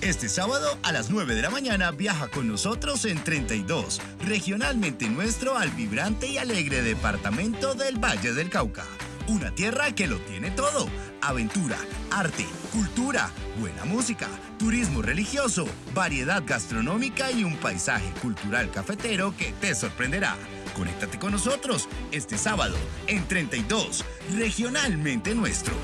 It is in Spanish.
Este sábado a las 9 de la mañana viaja con nosotros en 32, regionalmente nuestro al vibrante y alegre departamento del Valle del Cauca. Una tierra que lo tiene todo. Aventura, arte, cultura, buena música, turismo religioso, variedad gastronómica y un paisaje cultural cafetero que te sorprenderá. Conéctate con nosotros este sábado en 32, regionalmente nuestro.